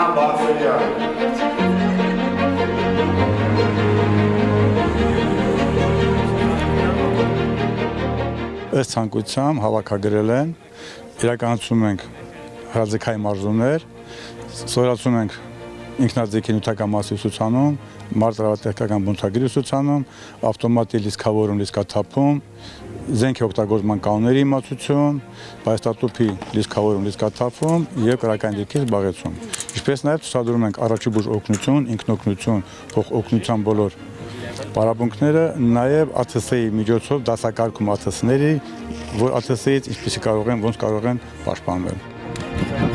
Աննա Բացելյան ըստ ցանկությամբ հավաքագրել են իրականացում ենք հրաձգային մարզումներ սորացում ենք ինքնաձգի նյութական մասի ուսուցանում մարտավատեխնիկական բնութագրի ուսուցանում ավտոմատի լիսկավորում լիսկաթափում զենքի օգտագործման կանոնների իմացություն, բայստատուփի լիսկավորում, լիսկաթափում եւ կրական դիրքի զբաղեցում։ Ինչպես նաեւ ցուցադրում ենք առաջի բուժ օգնություն, ինքնօգնություն, փոխ օգնության բոլոր Պարապմունքները նաև ԱԹՍ-ի միջոցով դասակարգում ԱԹՍ-ների, որ ԱԹՍ-ից ինչպեսի կարող են, ոնց կարող են պաշտպանվել։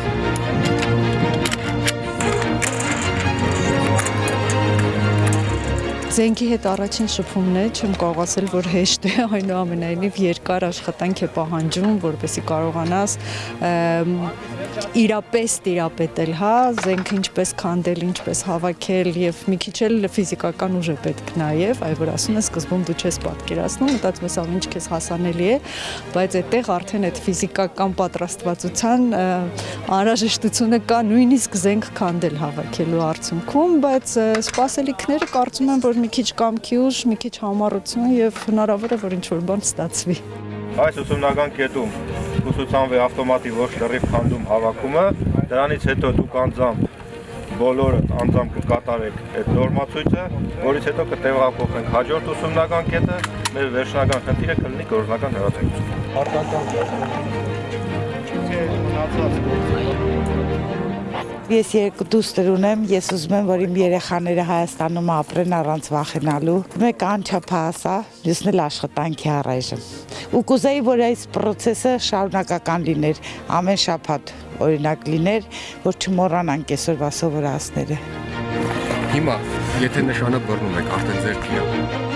Զենքի հետ առաջին շփումն է, չեմ կարող ասել, որ հեշտ է, այնուամենայնիվ երկար աշխատանք է պահանջում, որպեսզի կարողանաս իրապես տիրապետել, հա, զենքը ինչպես քանդել, ինչպես հավաքել եւ մի քիչ էլ ֆիզիկական ուժ է պետք նաեւ, այ որ ասում ես սկզբում դու չես պատկերացնում, մտածում ես ամեն ինչ քեզ հասանելի է, բայց այդտեղ արդեն այդ ֆիզիկական պատրաստվածության անհրաժեշտությունը կա նույնիսկ զենք քանդել հավաքելու արդյունքում, բայց սպասելիքները կարծում եմ, որ մի քիչ կամքի ուժ, մի քիչ համառություն եւ հնարավոր է որ ինչ որ բան ստացվի։ Այս ուսումնական կետում ուսուցանվի ավտոմատի ոչ լրիվ քանդում հավաքումը, դրանից հետո դուք անձամբ բոլորը անձամբ կկատարեք այդ նորմացույցը, որից հետո կտեղափոխենք հաջորդ ուսումնական կետը, մեր վերջնական խնդիրը կլինի գործնական հրացակցություն։ Արտական Ես երկու դուստր ունեմ, ես ուզում եմ, որ իմ երեխաները Հայաստանում ապրեն առանց վախենալու։ Մեկը անչափահաս է, մյուսն էլ աշխատանքի առայժմ։ Ու կուզեի, որ այս process-ը շարունակական լիներ, ամեն շաբաթ օրինակ լիներ, որ չմոռանանք այսօրվա սովորածները։ Հիմա, եթե նշանը բռնում եք, արդեն ձեր քիա։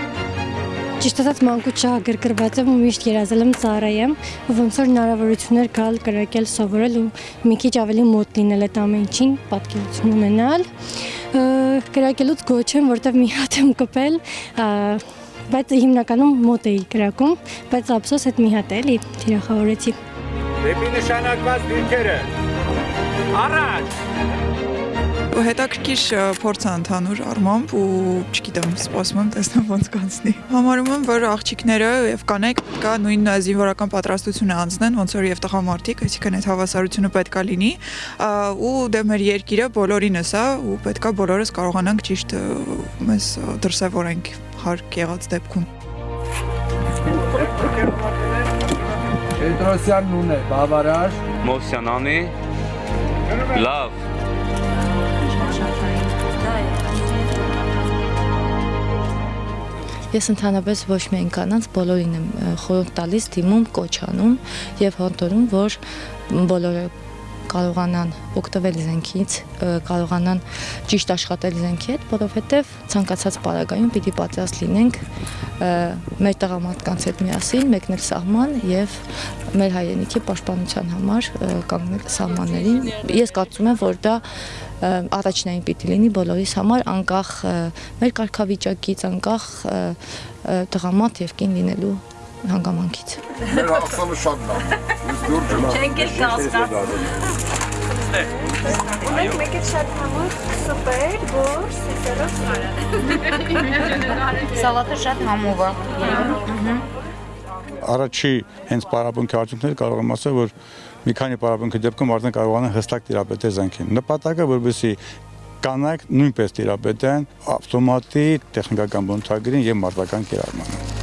Ճիշտ ասած մանկուց շահագրգռված եմ ու միշտ երազել եմ ծառայեմ, ոնց որ հնարավորություններ գալ կրակել սովորել ու մի քիչ ավելի մոտ լինել այդ ամեն ինչին, պատկերություն ունենալ։ Կրակելուց գոչ եմ, որտեվ մի հատ եմ կպել, բայց հիմնականում մոտ էի կրակում, բայց ափսոս այդ մի հատ էլի թիրախավորեցի։ Դեպի նշանակված դիրքերը։ Առաջ հետաքրքիր փորձ է ընդհանուր առմամբ ու չգիտեմ, սպասում եմ տեսնեմ ոնց կանցնի։ Համարում եմ, որ աղջիկները եւ կանայք պետքա նույն զինվորական պատրաստությունը անցնեն, ոնց որ եւ տղամարդիկ, այսինքն այդ հավասարությունը պետքա լինի, ու դե մեր երկիրը բոլորինս է ու պետքա բոլորս կարողանանք ճիշտ մեզ դրսևորենք հարկ եղած դեպքում։ Պետրոսյանն ունե, բավարար։ Մովսյանանի լավ Ես ընդհանրապես ոչ միայն կանանց բոլորին եմ խորհուրդ տալիս, դիմում, կոչ անում եւ հորդորում, որ բոլորը կարողանան օգտվել զենքից, կարողանան ճիշտ աշխատել զենքի հետ, որովհետև ցանկացած պարագայում պիտի պատրաստ լինենք մեր տղամարդկանց հետ միասին մեկնել սահման եւ մեր հայրենիքի պաշտպանության համար կանգնել սահմաններին։ Ես կարծում եմ, որ դա առաջնային պիտի լինի բոլորիս համար, անկախ մեր կարգավիճակից, անկախ տղամարդ եւ կին լինելու հանգամանքից։ Մեր հասանը շատ լավ։ Ես դուր ջնա։ Չենք էլ կասկած։ Մենք մեկը շատ համով սուպեր, գորս, սեսերով Սալատը շատ համով է։ Առաջի հենց պարապմունքի արդյունքները կարող եմ ասել, որ մի քանի պարապմունքի դեպքում արդեն կարողանան հստակ տիրապետել զենքին։ Նպատակը որպեսի կանայք նույնպես տիրապետեն ավտոմատի տեխնիկական բնութագրին եւ մարտական կիրառմանը։